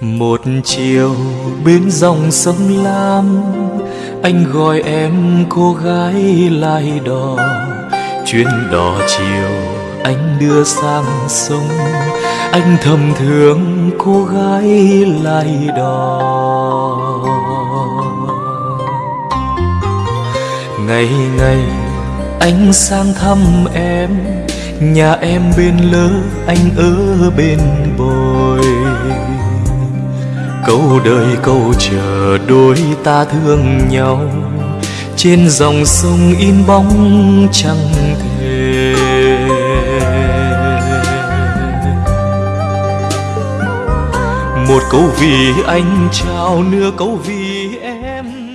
một chiều bên dòng sông lam, anh gọi em cô gái lai đò. Chuyến đò chiều anh đưa sang sông, anh thầm thương cô gái lai đò. Ngày ngày anh sang thăm em, nhà em bên lỡ anh ở bên bồi câu đời, câu chờ đôi ta thương nhau. Trên dòng sông in bóng trăng thề một câu vì anh trao nửa câu vì em.